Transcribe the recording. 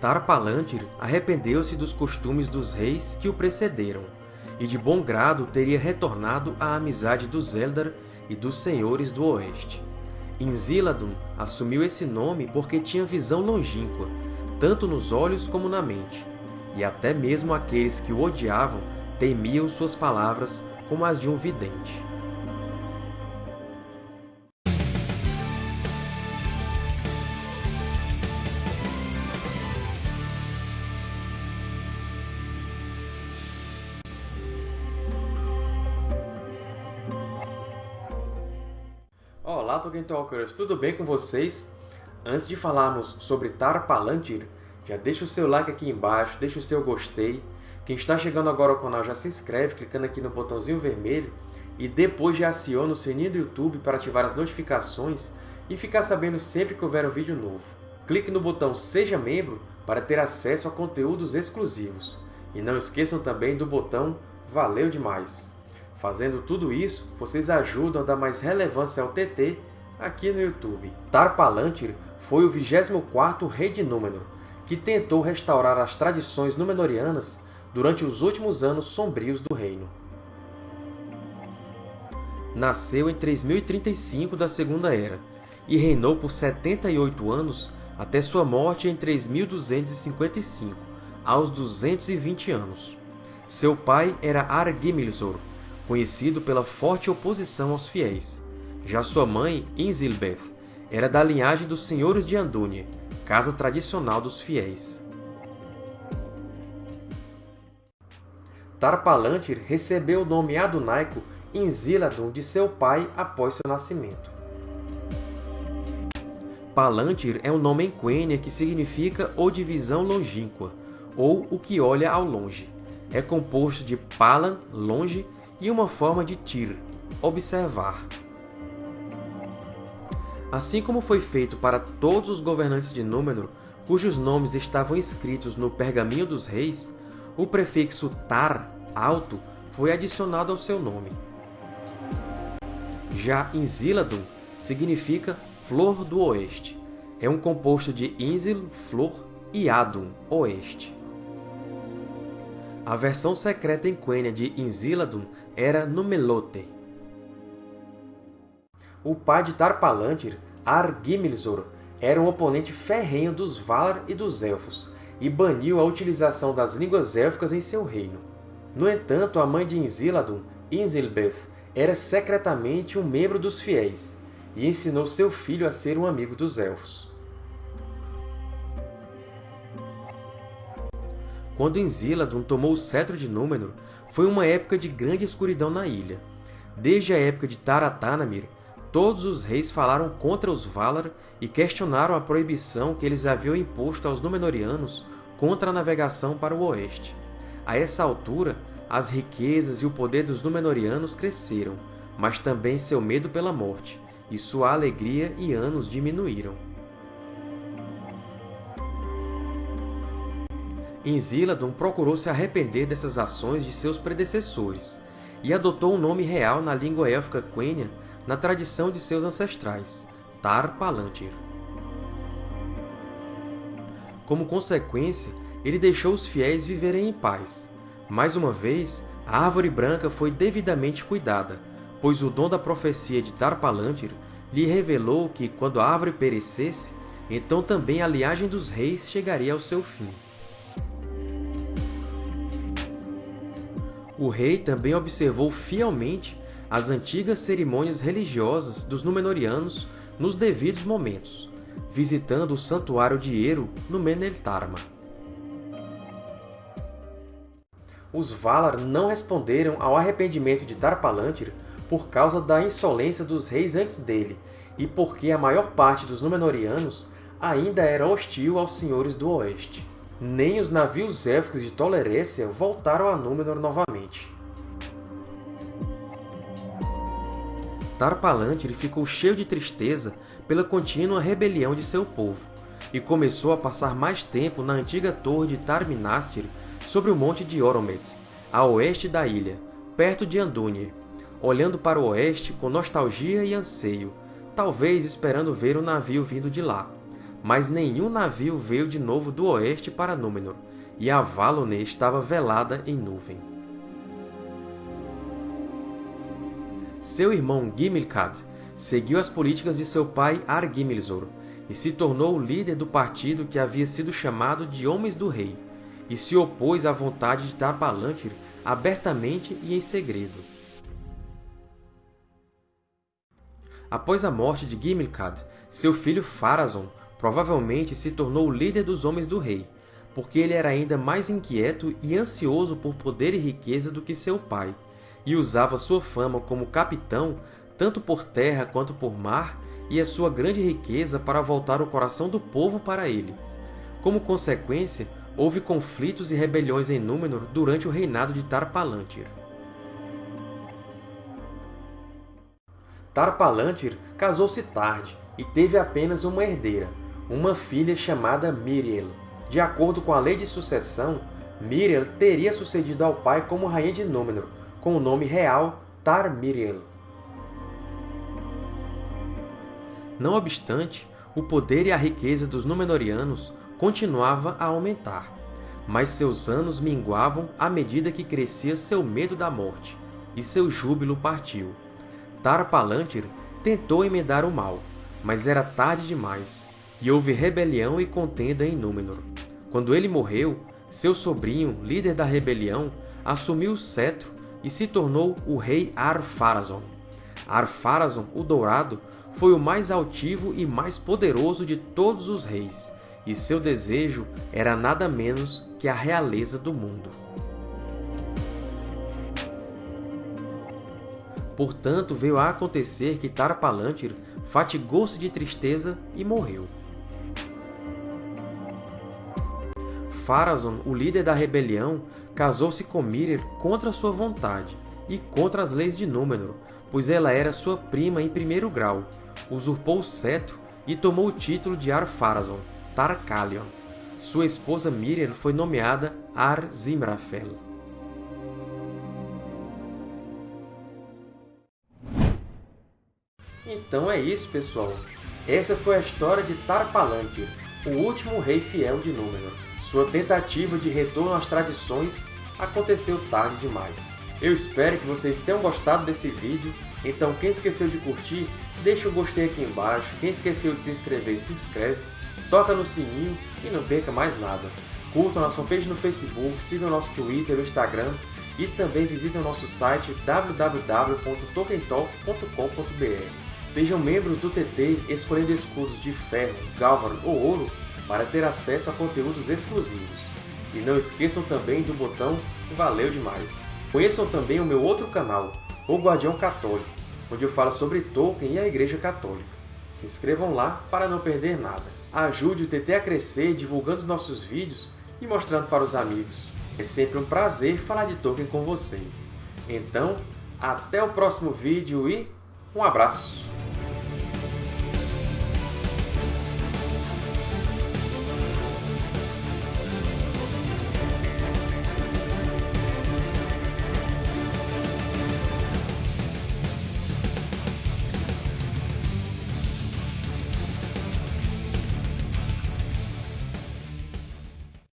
Tar-Palantir arrependeu-se dos costumes dos reis que o precederam, e de bom grado teria retornado à amizade dos Eldar e dos Senhores do Oeste. Inziladun assumiu esse nome porque tinha visão longínqua, tanto nos olhos como na mente, e até mesmo aqueles que o odiavam temiam suas palavras como as de um vidente. Olá, Tolkien Talkers! Tudo bem com vocês? Antes de falarmos sobre Tar-Palantir, já deixa o seu like aqui embaixo, deixa o seu gostei. Quem está chegando agora ao canal já se inscreve clicando aqui no botãozinho vermelho e depois já aciona o sininho do YouTube para ativar as notificações e ficar sabendo sempre que houver um vídeo novo. Clique no botão Seja Membro para ter acesso a conteúdos exclusivos. E não esqueçam também do botão Valeu demais! Fazendo tudo isso, vocês ajudam a dar mais relevância ao TT aqui no YouTube. Tar-Palantir foi o 24º rei de Númenor, que tentou restaurar as tradições Númenóreanas durante os últimos anos sombrios do reino. Nasceu em 3035 da Segunda Era e reinou por 78 anos até sua morte em 3255, aos 220 anos. Seu pai era Argimilzor, conhecido pela forte oposição aos fiéis. Já sua mãe, Inzilbeth, era da linhagem dos Senhores de Andúnie, casa tradicional dos fiéis. Tar-Palantir recebeu o nome adunaico Inziladun de seu pai após seu nascimento. Palantir é um nome em Quenya que significa ou divisão longínqua, ou o que olha ao longe. É composto de Palan, longe, e uma forma de tir, observar. Assim como foi feito para todos os governantes de Númenor, cujos nomes estavam escritos no Pergaminho dos Reis, o prefixo tar, alto, foi adicionado ao seu nome. Já Inziladun significa Flor do Oeste. É um composto de Inzil, flor, e Adun, oeste. A versão secreta em Quenya de Inziladun era Numelote. O pai de Tar-Palantir, Argimilzor, era um oponente ferrenho dos Valar e dos Elfos, e baniu a utilização das línguas élficas em seu reino. No entanto, a mãe de Inziladun, Inzilbeth, era secretamente um membro dos Fiéis, e ensinou seu filho a ser um amigo dos Elfos. Quando Inziladun tomou o cetro de Númenor, foi uma época de grande escuridão na ilha. Desde a época de Taratanamir, todos os reis falaram contra os Valar e questionaram a proibição que eles haviam imposto aos Númenóreanos contra a navegação para o oeste. A essa altura, as riquezas e o poder dos Númenóreanos cresceram, mas também seu medo pela morte, e sua alegria e anos diminuíram. Inziladun procurou se arrepender dessas ações de seus predecessores, e adotou um nome real na língua élfica Quenya na tradição de seus ancestrais, Tar-Palantir. Como consequência, ele deixou os fiéis viverem em paz. Mais uma vez, a Árvore Branca foi devidamente cuidada, pois o dom da profecia de Tar-Palantir lhe revelou que, quando a árvore perecesse, então também a linhagem dos reis chegaria ao seu fim. O rei também observou fielmente as antigas cerimônias religiosas dos Númenóreanos nos devidos momentos, visitando o Santuário de Eru no Meneltarma. Os Valar não responderam ao arrependimento de Tar-Palantir por causa da insolência dos reis antes dele e porque a maior parte dos Númenóreanos ainda era hostil aos Senhores do Oeste nem os navios élficos de Tolerécia voltaram a Númenor novamente. Tar-Palantir ficou cheio de tristeza pela contínua rebelião de seu povo, e começou a passar mais tempo na antiga torre de Tar-Minastir sobre o monte de Oromet, a oeste da ilha, perto de Andúnie, olhando para o oeste com nostalgia e anseio, talvez esperando ver um navio vindo de lá mas nenhum navio veio de novo do oeste para Númenor, e a Valone estava velada em nuvem. Seu irmão Gimilcad seguiu as políticas de seu pai Argimilzor e se tornou o líder do partido que havia sido chamado de Homens do Rei, e se opôs à vontade de Tar-Palantir abertamente e em segredo. Após a morte de Gimilcad, seu filho Pharazôn provavelmente se tornou o líder dos Homens do Rei, porque ele era ainda mais inquieto e ansioso por poder e riqueza do que seu pai, e usava sua fama como capitão tanto por terra quanto por mar, e a sua grande riqueza para voltar o coração do povo para ele. Como consequência, houve conflitos e rebeliões em Númenor durante o reinado de Tar-Palantir. Tar-Palantir casou-se tarde e teve apenas uma herdeira, uma filha chamada Miriel. De acordo com a lei de sucessão, Miriel teria sucedido ao pai como rainha de Númenor, com o nome real Tar-Miriel. Não obstante, o poder e a riqueza dos Númenóreanos continuava a aumentar, mas seus anos minguavam à medida que crescia seu medo da morte, e seu júbilo partiu. Tar-Palantir tentou emendar o mal, mas era tarde demais, e houve rebelião e contenda em Númenor. Quando ele morreu, seu sobrinho, líder da rebelião, assumiu o cetro e se tornou o rei Ar-Pharazôn. Ar-Pharazôn, o Dourado, foi o mais altivo e mais poderoso de todos os reis, e seu desejo era nada menos que a realeza do mundo. Portanto, veio a acontecer que Tara-Palantir fatigou-se de tristeza e morreu. Pharazôn, o líder da rebelião, casou-se com Mirir contra sua vontade e contra as leis de Númenor, pois ela era sua prima em primeiro grau, usurpou o cetro e tomou o título de Ar-Pharazôn, Tar-Kalion. Sua esposa Miriel foi nomeada Ar-Zimrafel. Então é isso, pessoal! Essa foi a história de Tar-Palantir, o último rei fiel de Númenor. Sua tentativa de retorno às tradições aconteceu tarde demais. Eu espero que vocês tenham gostado desse vídeo, então quem esqueceu de curtir, deixa o gostei aqui embaixo, quem esqueceu de se inscrever, se inscreve, toca no sininho e não perca mais nada. Curtam nossa fanpage no Facebook, sigam nosso Twitter e Instagram e também visitem o nosso site www.tokentalk.com.br. Sejam membros do TT escolhendo escudos de ferro, galvan ou ouro para ter acesso a conteúdos exclusivos. E não esqueçam também do botão Valeu Demais! Conheçam também o meu outro canal, O Guardião Católico, onde eu falo sobre Tolkien e a Igreja Católica. Se inscrevam lá para não perder nada. Ajude o TT a crescer divulgando os nossos vídeos e mostrando para os amigos. É sempre um prazer falar de Tolkien com vocês. Então, até o próximo vídeo e um abraço!